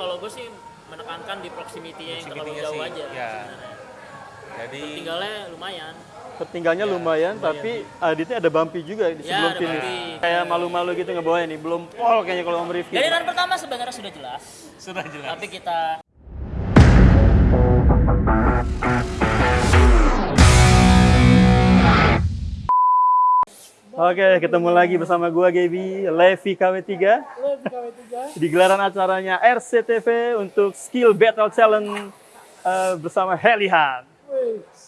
kalau gue sih menekankan di proximity-nya yang terlalu jauh sih, aja. ya. sebenarnya. Jadi Tinggalnya lumayan. Tertinggalnya Ya, lumayan, tapi Aditnya ada bumpy juga di Ya, sebelum ada finish. bumpy. Kayak malu-malu gitu ngebawa nih, belum pol kayaknya kalau Om Rifki. Dari run pertama sebenarnya sudah jelas, sudah jelas. tapi kita Oke, ketemu lagi bersama gua Gaby, Levi KW3 di gelaran acaranya RCTV untuk Skill Battle Challenge eh, bersama Helihan.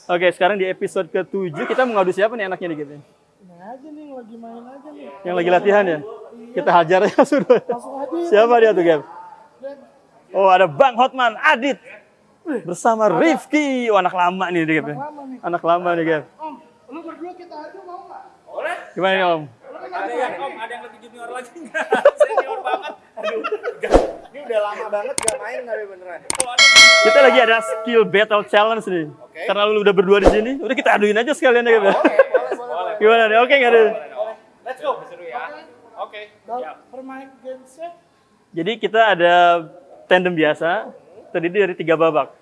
Oke, sekarang di episode ke-7 kita mau ngadu siapa nih anaknya nih gitu? Nah aja nih, lagi main aja nih. Yang lagi latihan ya? Kita hajar ya sudah. Langsung aja ya. Siapa dia tuh? Dan Oh, ada Bang Hotman, Adit. Bersama Rifki. Oh, anak lama nih, nih. Anak lama nih. Om, lu berdua kita aja? Gimana nih, Om? ada yang om, ada yang lebih junior lagi enggak? Senior banget. Aduh. Ini udah lama banget gak main kali beneran. Kita lagi ada skill battle challenge nih. Karena lu udah berdua di sini, udah kita aduin aja sekalian ya, Gap. ya. Gimana nih? Oke nggak deh? Let's go. Seru ya. Oke. Permain gamesnya Jadi kita ada tandem biasa, terdiri dari tiga babak.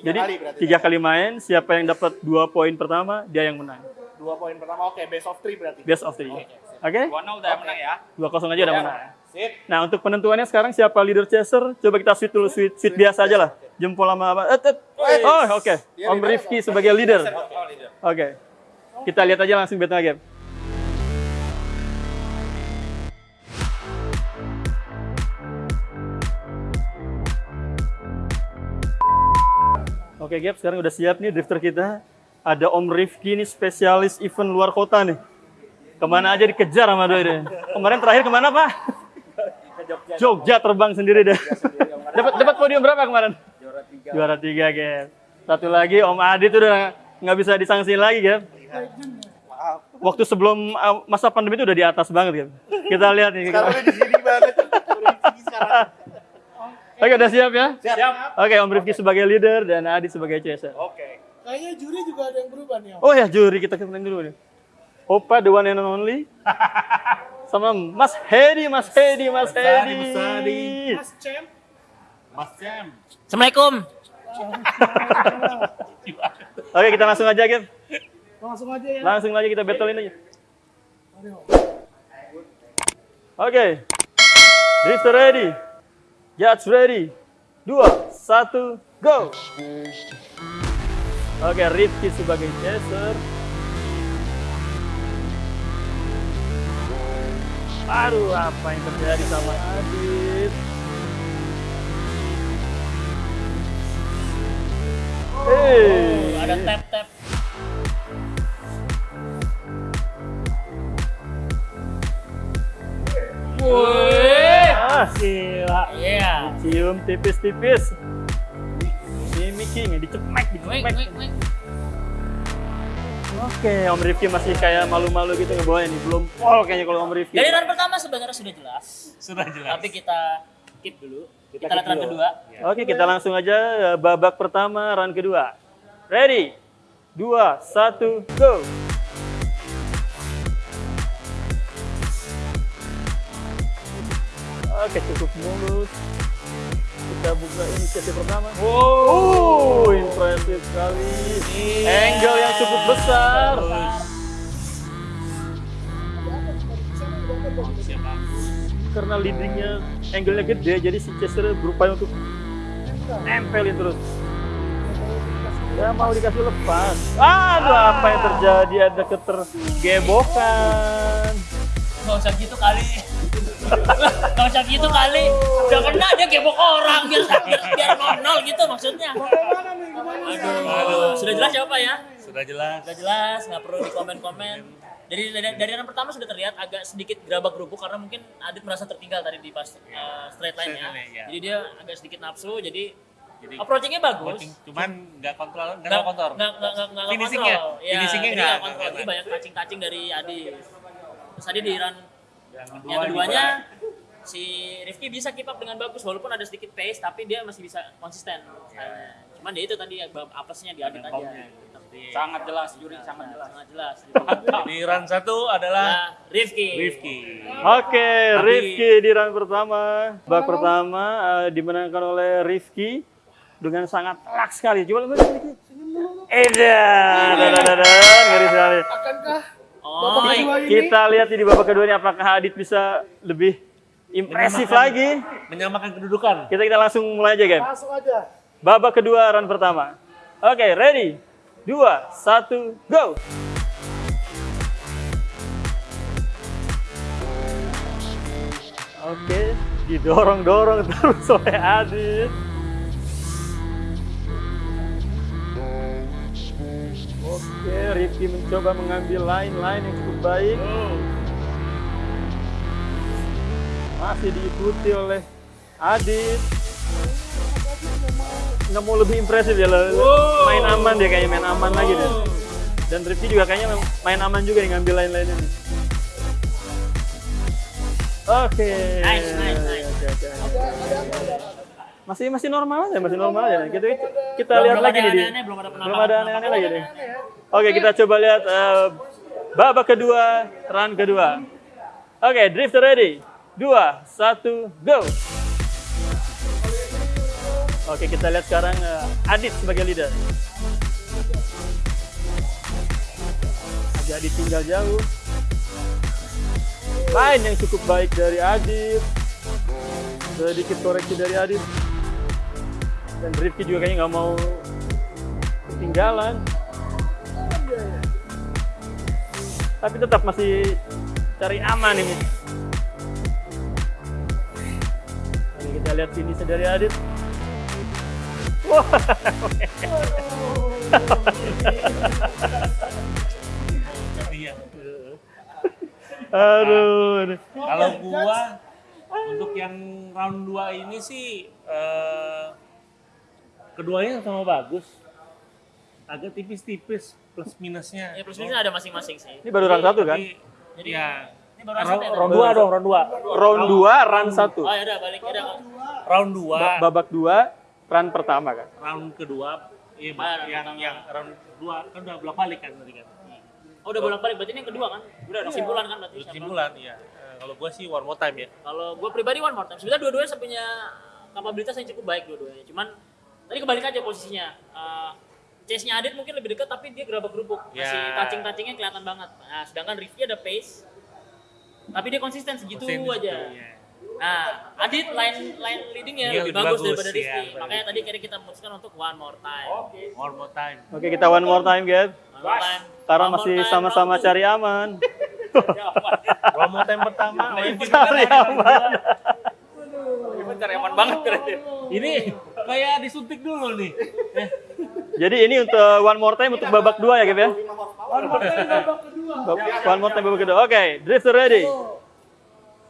Jadi kali tiga kali main, siapa yang dapat dua poin pertama, dia yang menang. Dua poin pertama, oke, best of three berarti. Best of three. Oke? Gua udah menang ya. Dua kosong aja udah menang. Sip. Nah untuk penentuannya sekarang siapa leader chaser? Coba kita sweet dulu, sweet, sweet biasa aja lah. Jempol sama apa? Eh, eh. Oh oke, Om Rifki sebagai leader. Oh. Oke, kita lihat aja langsung battle game. Oke Gap, sekarang udah siap nih drifter kita. Ada Om Rifki nih spesialis event luar kota nih. Ke mana aja dikejar sama doi deh. Kemarin terakhir ke mana Pak? Jogja terbang sendiri deh. Dapat dapat podium berapa kemarin? Juara tiga. Juara tiga, Gap. Satu lagi Om Adit udah nggak bisa disangsiin lagi, Gap. Maaf. Waktu sebelum uh, masa pandemi itu udah di atas banget, Gap. Kita lihat nih. Sekarang di sini banget. Oke, udah siap ya? Siap. Oke, Om Rifki sebagai leader dan Adit sebagai chaser. Oke. Kayaknya juri juga ada yang berubah nih om. Oh ya, juri kita kenalin dulu nih. Opa the one and only. Sama Mas Hedi, Mas Hedi, Mas Hedi. Mas Hedi. Mas Cem, Mas Jam. Assalamualaikum. Oke, kita langsung aja, Gap. langsung aja ya. Langsung aja kita battlein aja. Oke. Drifter ready. Judge ready. Dua, satu, go. Oke, Rifki sebagai chaser. Aduh, apa yang terjadi sama Adit? Hey. Ada tap tap. Woi. Ah, gila. Iya. Cium tipis-tipis. Dicemek, Wait, dicemek. wait, wait. Oke, Om Rifki masih kayak malu-malu gitu ngebawa ini. Belum pol kayaknya kalau Om Rifki. Dari run pertama sebenarnya sudah jelas, Sudah jelas. tapi kita keep dulu. Kita, lihat run kedua. Oke, kita langsung aja eh, babak pertama, run kedua. Ready? Dua, satu, go! Oke, cukup mulus. Kita buka inisiatif pertama. Wow, impresif sekali. Angle yang cukup besar. Karena leadingnya angle-nya gede, jadi si Chester berupaya untuk nempelin terus. Ya mau dikasih lepas. Aduh, apa yang terjadi? Ada ketergebokan. Gak usah gitu kali. Gak usah gitu kali. Dia gebok orang biar biar, biar nol gitu maksudnya. Bagaimana nih, gimana nih? Aduh, sudah jelas siapa ya? Sudah jelas. Sudah jelas, nggak perlu di komen-komen. Dari dari, dari run pertama sudah terlihat agak sedikit gerabak gerubuk karena mungkin Adit merasa tertinggal tadi di pas uh, straight line ya. Straight line, ya. Jadi dia agak sedikit nafsu, jadi Jadi approachingnya bagus. cuman nggak kontrol, nggak kontrol. nggak- nggak- nggak- Finishingnya? kontrol. Iya, Finishingnya jadi nggak- nggak kontrol. kelihatan. banyak touching-touching dari Adi. Terus tadi di run Yang kedua yang keduanya. Si Rifki bisa keep up dengan bagus walaupun ada sedikit pace tapi dia masih bisa konsisten. stylenya. Cuman dia itu tadi ya, bab- apesnya di Adit aja. Komnya. Sangat jelas, juri sangat jelas. Sangat jelas. Di run satu adalah Nah, Rifki. Rifki. Oke, Tapi- Rifki di round pertama. Bak pertama eh, dimenangkan oleh Rifki dengan sangat telak sekali. Coba. Edan, edan, edan, ngeri sekali. Akankah Oh, babak iya. kedua ini Kita lihat di babak kedua ini apakah Adit bisa lebih impresif Menyamakan- lagi. Menyamakan kedudukan. Kita kita langsung mulai aja, game. langsung aja? Babak kedua round pertama. Oke, ready? Dua, satu, go! Oke, didorong-dorong terus oleh Adit. Oke, Rifki mencoba mengambil line-line yang cukup baik. Masih diikuti oleh Adit. Nggak mau lebih impresif ya, lah. main aman dia kayaknya, main aman lagi deh. Dan Rifki juga kayaknya main aman juga nih ngambil ini. Oke. Nice, nice, nice. Oke. Masih masih normal aja, masih normal aja. Kita kita Belum- lihat belum lagi nih. Di. aneh-aneh, belum ada Belum ada penampakan- aneh-aneh lagi nih. Oke, kita coba lihat eh, babak kedua, run kedua. Oke, drifter ready. Dua, satu, go. Oke, kita lihat sekarang eh, Adit sebagai leader. Agak ditinggal jauh. Line yang cukup baik dari Adit. Sedikit koreksi dari Adit. Dan Rifki juga kayaknya nggak mau ketinggalan. Tapi tetap masih cari aman ini. Kita lihat sini dari Adit. Iya. Aduh. aduh. Kalau gua untuk yang round 2 ini sih eh, keduanya sama bagus. Agak tipis-tipis plus minusnya. Ya plus minusnya ada masing-masing sih. Ini baru round satu kan? Tapi, Jadi ya. ini baru round satu ya, Round Bang? 2 dong, round 2. Round 2, run 1. Oh ya udah balik ya udah. Round 2, Babak 2, run pertama kan? round kedua Iya, Ah, round yang pertama. yang round 2 kan udah bolak balik kan tadi kan. Oh udah bolak-balik berarti ini yang kedua kan? Udah kesimpulan kan berarti. Kesimpulan iya. Eh, Kalau gua sih one more time ya. Kalau gue pribadi one more time. Sebenarnya dua-duanya punya kapabilitas yang cukup baik dua-duanya. Cuman tadi kebalik aja posisinya. Uh, chase-nya Adit mungkin lebih dekat tapi dia gerabak gerubuk. Masih Ya. touching-touchingnya kelihatan banget. Nah, sedangkan Rifki ada pace. Tapi dia konsisten segitu Konsisten aja. situ, iya. Nah, Adit line line leadingnya Iya, lebih bagus, bagus, daripada iya, Rifki. daripada Makanya tadi kira kita memutuskan untuk one more time. One more time. Oke, kita one more time, guys. One more time. Karena masih sama-sama cari aman. One more time pertama, Cari aman. Ini cari aman banget berarti. Ini kayak disuntik dulu nih. Eh, Jadi ini untuk one more time untuk babak dua ya, Gap ya? One more time babak kedua. One more time babak kedua. Oke, drifter ready.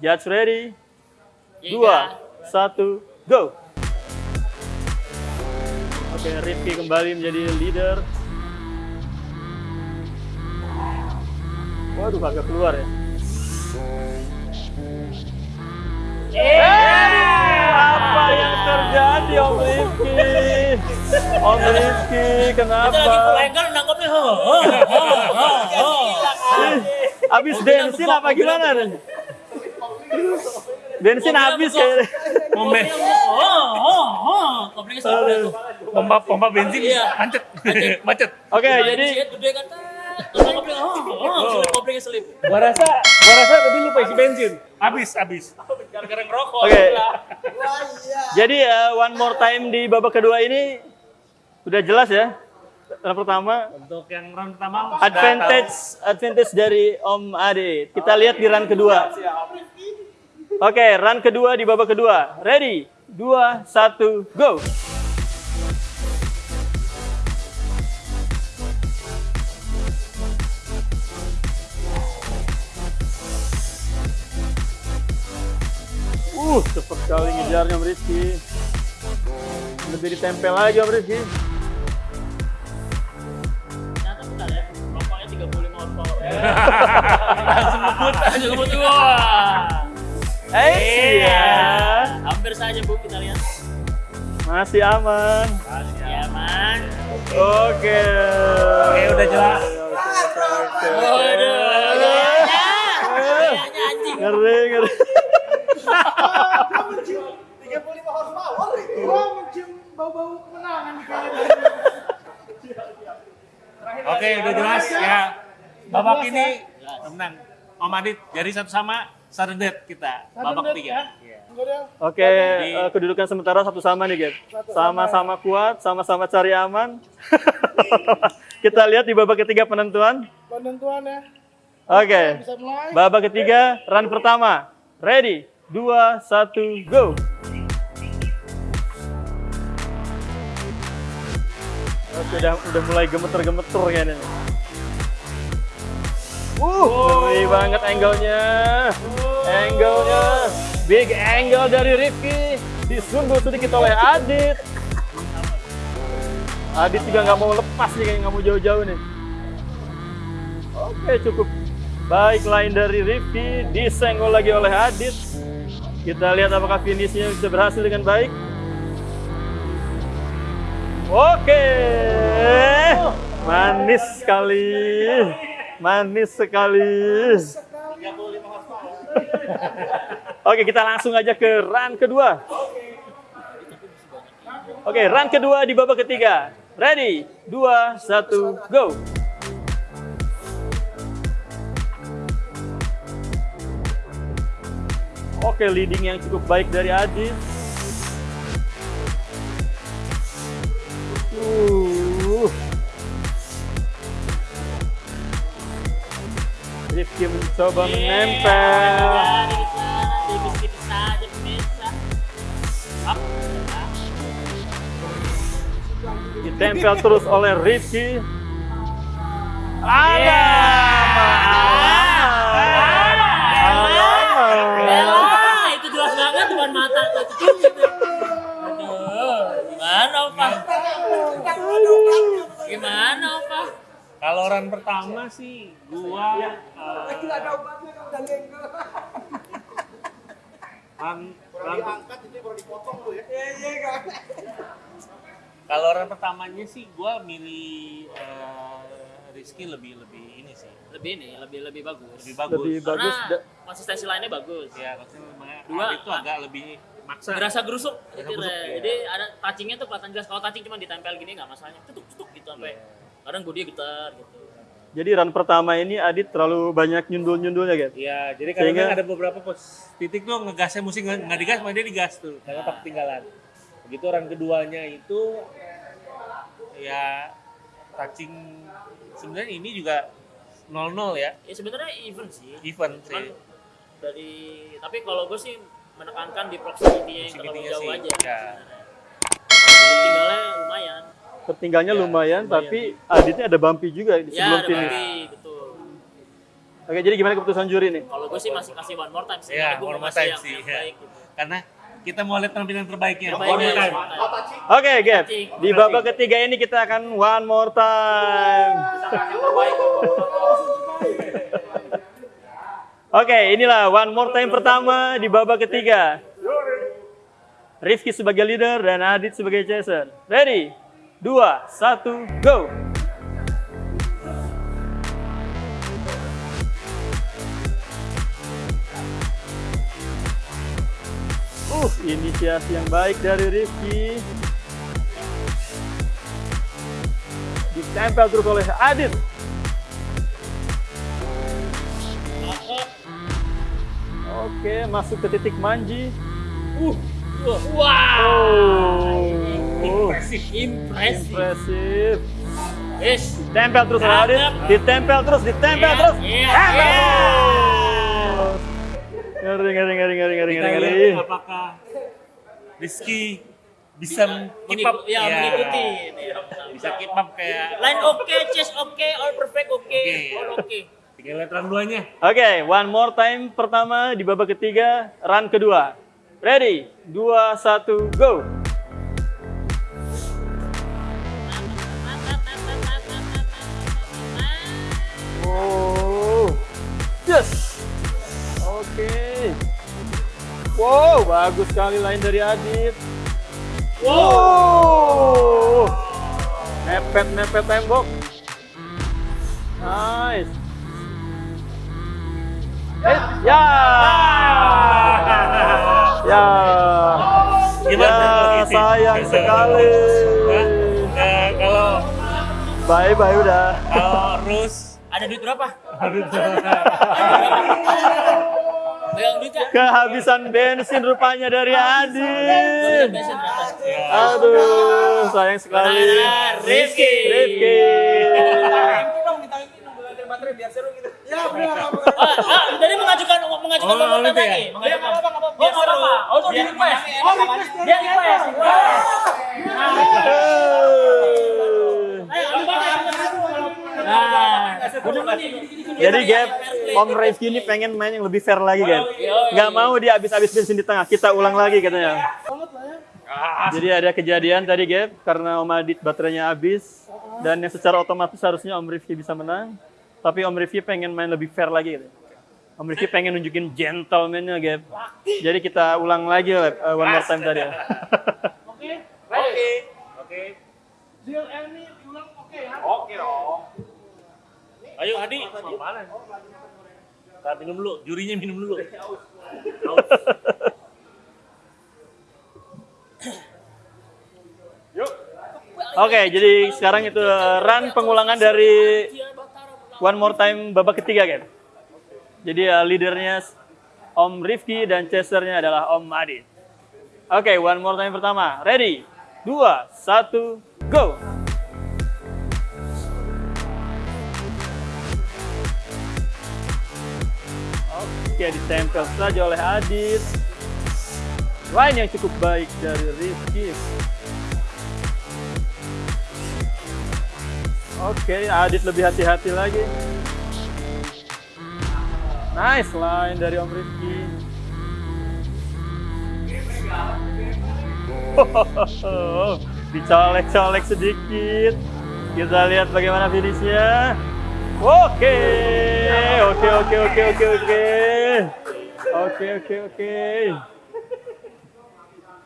Judge ready. Iya, Dua, satu, go. Oke, Rifki kembali menjadi leader. Waduh, agak keluar ya. Eh, apa yang terjadi Om Rifki? Om Rifki, Kita lagi full kenapa? angle nangkepnya. ho, ho, ho, ho, ho. Ih, Abis bensin apa gimana? Bensin habis kayaknya. Pompa, Oh, oh, oh. Pompa, pompa bensin Iya. macet, macet. Oke, Nah, jadi gede kan. Terus kopling, oh, oh, selip koplingnya selip. Gua rasa, gua rasa tadi lupa isi bensin. Habis, habis. Gara-gara ngerokok. Oke. Jadi eh, one more time di babak kedua ini udah jelas ya. Yang pertama Untuk yang round pertama advantage advantage dari Om Ade. Kita lihat di run kedua. Oke, run kedua di babak kedua. Ready? Dua, satu, go. Uh, cepat sekali ngejarnya Om Rizky. Lebih ditempel lagi Om Rizky. Ternyata bentar ya. Rokoknya 35 horsepower. Langsung ngebut, langsung ngebut. Wah. Eh, Iya. Hampir saja Bu kita lihat. Masih aman. Ya, Mas. Oke. Oke, udah jelas. Waduh. Ngeri, ngeri. 35 horsepower itu. Gua mencium bau-bau kemenangan nih kayaknya. Oke, udah jelas ya. Babak ini menang. Om Adit jadi satu sama Sardet kita. Babak Sudden tiga. death, Iya. Enggak ada. Oke, eh, kedudukan sementara satu sama nih, Gap. Sama-sama kuat, sama-sama cari aman. Kita lihat di babak ketiga penentuan. Penentuan ya. Oke. Bisa mulai. Babak ketiga, run pertama. Ready? Dua, satu, go. Oke, udah, udah mulai gemeter-gemeter kayaknya. Uh, ngeri banget angle-nya. Angle-nya. Big angle dari Rifki. Disundul sedikit oleh Adit. Adit juga nggak mau lepas nih, nggak mau jauh-jauh nih. Oke, cukup baik line dari Rifki. Disenggol lagi oleh Adit. Kita lihat apakah finishnya bisa berhasil dengan baik. Oke, manis sekali, manis sekali. Oke, kita langsung aja ke run kedua. Oke, run kedua di babak ketiga. Ready? Dua, satu, go. Oke, leading yang cukup baik dari Adit. Rifki mencoba menempel. Pemirsa. Up. Ditempel terus oleh Rifki. Ada. Elah, itu jelas banget depan mata tuh. Cuk, gitu. Aduh, gimana Opa? Gimana Opa? Kalau run pertama sih gua eh, run, run, Diangkat itu baru dipotong lu ya. kalau run pertamanya sih gua milih eh, Rizky lebih lebih ini sih Lebih ini, lebih lebih bagus. lebih bagus. Lebih bagus. Karena konsistensi lainnya bagus. Ya, maksudnya Dua, Dua, itu agak lebih maksa. Berasa gerusuk Berasa gerusuk, iya. Jadi ada touchingnya tuh kelihatan jelas. Kalau touching cuma ditempel gini nggak masalahnya. Tutuk tutuk gitu sampai. Kadang gue dia getar gitu. Jadi run pertama ini Adit terlalu banyak nyundul-nyundulnya, Gap. Iya, jadi Sehingga- kadang ada beberapa pos titik tuh ngegasnya musik nggak digas, malah dia digas tuh karena tak ketinggalan. Begitu run keduanya itu ya touching sebenarnya ini juga 0-0 ya, Ya sebenarnya even sih. even Cuman sih. dari tapi kalau gue sih menekankan di proximity-nya yang terlalu jauh sih, aja. ya. Tinggalnya lumayan. Tertinggalnya Ya, lumayan, lumayan. tapi Aditnya ada bumpy juga di Ya sebelum ada finish. Betul. Oke, jadi gimana keputusan juri nih? Kalau gue sih masih kasih one more time sih. Ya, one mau more time yang, sih. yang ya. baik gitu. Karena kita mau lihat penampilan terbaiknya. Terbaiknya, One more time. Oke, Gap. Di babak ketiga ini kita akan one more time. Oke, inilah one more time pertama di babak ketiga. Rifki sebagai leader dan Adit sebagai chaser. Ready? Dua, satu, go! Uh, inisiasi yang baik dari Rifki. Ditempel terus oleh Adit. Oke, masuk ke titik manji. Uh, uh, wow. Oh, Impresif. Impresif. impresif. Yes. Ditempel terus oleh Adit. Mantap. Ditempel terus, ditempel Iya, terus. iya, Tempel iya. terus. Ngeri, ngeri, ngeri, ngeri, ngeri, ngeri, ngeri. apakah Rizky bisa keep up Mengikuti, ya, mengikuti. Bisa keep up kayak Line oke, chase oke, all perfect oke, Oke. all oke. tinggal lihat run duanya Oke, one more time pertama di babak ketiga, run kedua. Ready? Dua, satu, go! Oh, yes! Oke. Wow, bagus sekali line dari Adit. Wow! Mepet mepet-mepet tembok. Nice. Eh, ya. Ya. Gimana Ya, sayang sekali. Eh, kalau Bye bye udah. kalau Rus Ada duit berapa? Kehabisan bensin rupanya dari berapa? Aduh, sayang sekali. Biar seru gitu. Ya benar. Jadi mengajukan mengajukan Oh, gitu ya? Mengajukan. Iya, apa-apa, nggak apa-apa. Oh, apa-apa. Oh, request. Oh. Dia request. Ayo, ambil banget. Nah, udah nih. Jadi Gap, Om Rifki ini pengen main yang lebih fair lagi Gap. Nggak mau dia habis-habis bensin di tengah, kita ulang lagi katanya. Ya. Jadi ada kejadian tadi Gap, karena Om Adit baterainya habis, dan yang secara otomatis harusnya Om Rifki bisa menang. Tapi Om Rifki pengen main lebih fair lagi katanya. Om Rifki pengen nunjukin gentleman-nya Gap. Jadi kita ulang lagi Gap, uh, one more time tadi ya. Oke. Oke. Oke. Deal ini diulang oke ya. Oke dong. Ayo Adi, mau mana? Minum dulu, jurinya minum dulu. Oke, jadi sekarang itu uh, run pengulangan dari One More Time babak ketiga, Gap. Jadi uh, leadernya Om Rifki dan chasernya adalah Om Adit. Oke, One More Time pertama. Ready? Dua, satu, go! Oke, ditempel saja oleh Adit. Line yang cukup baik dari Rifki. Oke, Adit lebih hati-hati lagi. Nice line dari Om Rifki. Dicolek-colek sedikit. Kita lihat bagaimana finishnya. Oke, oke, oke, oke, oke, oke. Oke, oke, oke.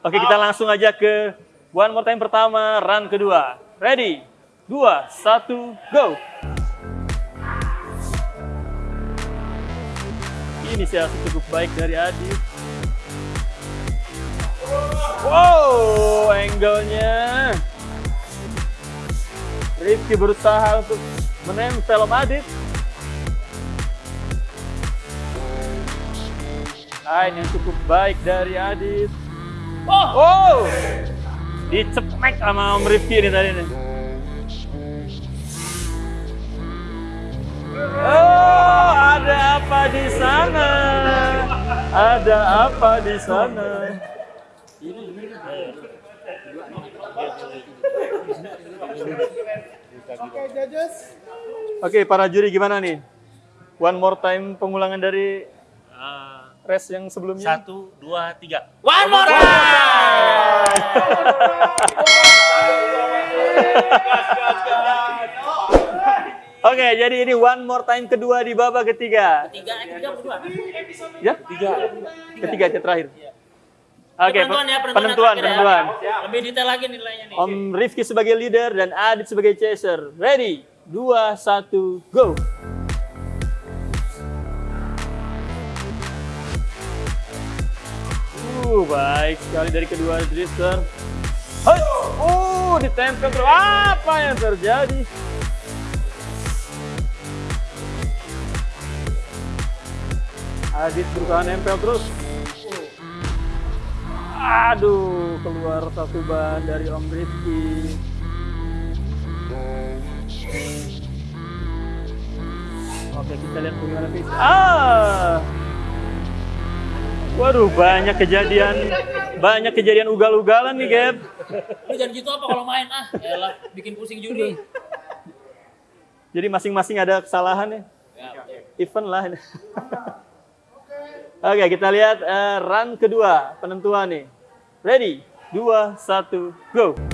Oke, kita langsung aja ke one more time pertama, run kedua. Ready? Dua, satu, go! Inisiasi cukup baik dari Adit. Wow, angle-nya. Rifki berusaha untuk menempel Adit. Line yang cukup baik dari Adit. Oh, Wow, dicemek sama Om Rifki ini tadi nih. Oh, ada apa di sana? Ada apa di sana? Oke, judges. Oke, para juri gimana nih? One more time pengulangan dari Ah, race yang sebelumnya. satu, dua, tiga. one more time. Oke, jadi ini one more time kedua di babak ketiga. Tiga, eh, tiga berdua. Ya? Tiga. Ketiga yang terakhir. Oke, penentuan ya, penentuan. penentuan, ya. penentuan. Lebih detail lagi nilainya nih. Om Rifki sebagai leader dan Adit sebagai chaser. Ready? Dua, satu, go! Uh, baik sekali dari kedua drifter. Uh, ditempel terus. Apa yang terjadi? Adit berusaha nempel terus. Aduh, keluar satu ban dari Om Rifki. Oke, kita lihat bagaimana. Ah! Waduh, banyak kejadian, banyak kejadian ugal-ugalan nih, Gap. Lu jangan gitu apa kalau main ah. Yalah, bikin pusing juri. Jadi masing-masing ada kesalahan ya. Ya. Event lah. ini. Oke, kita lihat eh, run kedua, penentuan nih. Ready? Dua, satu, go!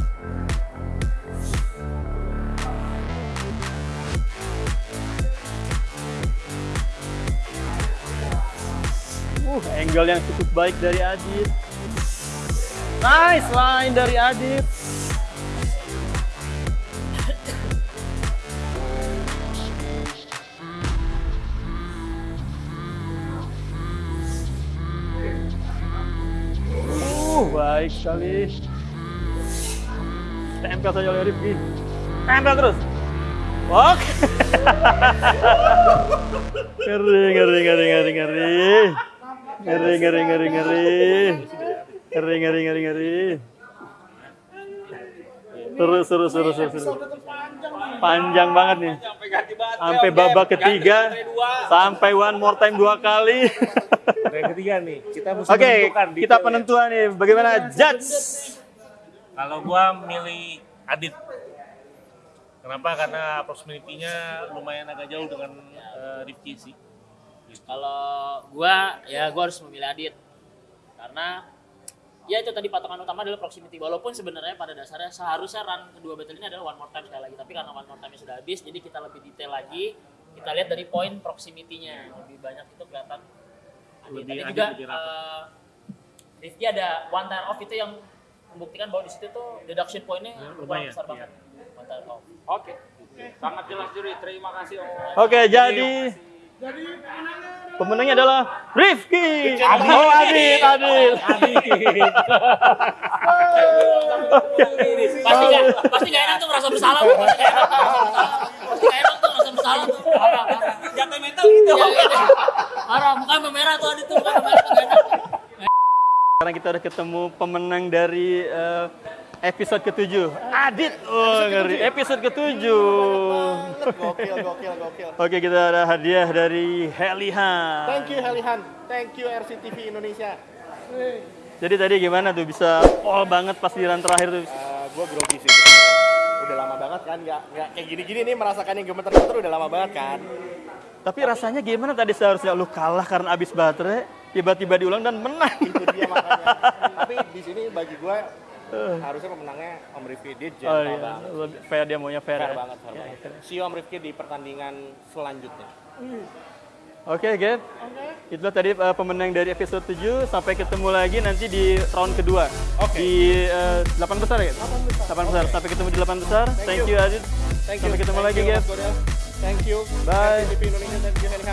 Uh, angle yang cukup baik dari Adit. Nice line dari Adit. Uh, baik sekali. Tempel saja oleh Rifki. Tempel terus. Oke. ngeri, ngeri, ngeri, ngeri, ngeri. Ngeri, ngeri, ngeri, ngeri. Ngeri, ngeri, ngeri, ngeri. Terus, terus, terus, terus. terus. Panjang banget nih. Sampai babak ketiga, sampai one more time dua kali. Yang ketiga nih, kita mesti Oke, menentukan kita detailnya. penentuan nih. Bagaimana judge? Kalau gua milih Adit. Kenapa? Karena proximity-nya lumayan agak jauh dengan eh, Rifki sih. Kalau gua ya gua harus memilih Adit. Karena ya itu tadi patokan utama adalah proximity. Walaupun sebenarnya pada dasarnya seharusnya run kedua battle ini adalah one more time sekali lagi. Tapi karena one more time sudah habis, jadi kita lebih detail lagi. Kita lihat dari poin proximity-nya. Lebih banyak itu kelihatan Adit. Tadi juga eh, Rifki ada one time off itu yang membuktikan bahwa di situ tuh deduction point-nya Ya, lumayan besar iya. banget. One time off. Oke. Sangat jelas juri. Terima kasih Om. Oke, jadi Jadi pemenangnya pemenangnya adalah Rifki. Oh, Adit, Adit. Adit. pasti nggak pasti nggak enak tuh merasa bersalah tuh pasti nggak enak tuh merasa bersalah Jatuh mental gitu. Parah mukanya memerah tuh Adit tuh mukanya memerah tuh enak Sekarang kita udah ketemu pemenang dari eh, episode ketujuh. Adit. Oh, ngeri. Episode ketujuh. Gokil, gokil, gokil. Oke, kita ada hadiah dari Helihan. Thank you Helihan. Thank you RCTV Indonesia. Jadi tadi gimana tuh bisa pol banget pas di run terakhir tuh? gue grogi sih. Udah lama banget kan, nggak nggak kayak gini-gini nih merasakan yang gemeter-gemeter udah lama banget kan. Tapi rasanya gimana tadi seharusnya lu kalah karena habis baterai, tiba-tiba diulang dan menang. Itu dia makanya. Tapi di sini bagi gue Uh. Harusnya pemenangnya Om Rifki dia gentle oh, iya. banget. Lebih fair dia maunya fair. Fair ya. banget, fair ya, banget. Fair. See you Om Rifki di pertandingan selanjutnya. Oke, okay, Get. Okay. Itulah tadi uh, pemenang dari episode 7. Sampai ketemu lagi nanti di round kedua. Okay. Di eh, uh, 8 besar, Get? 8 besar. 8 besar. Okay. Sampai ketemu di 8 besar. Thank, Thank you, Aziz. Thank Sampai ketemu Thank lagi, you, Thank you. Bye. Thank you, Indonesia. Thank you, Henry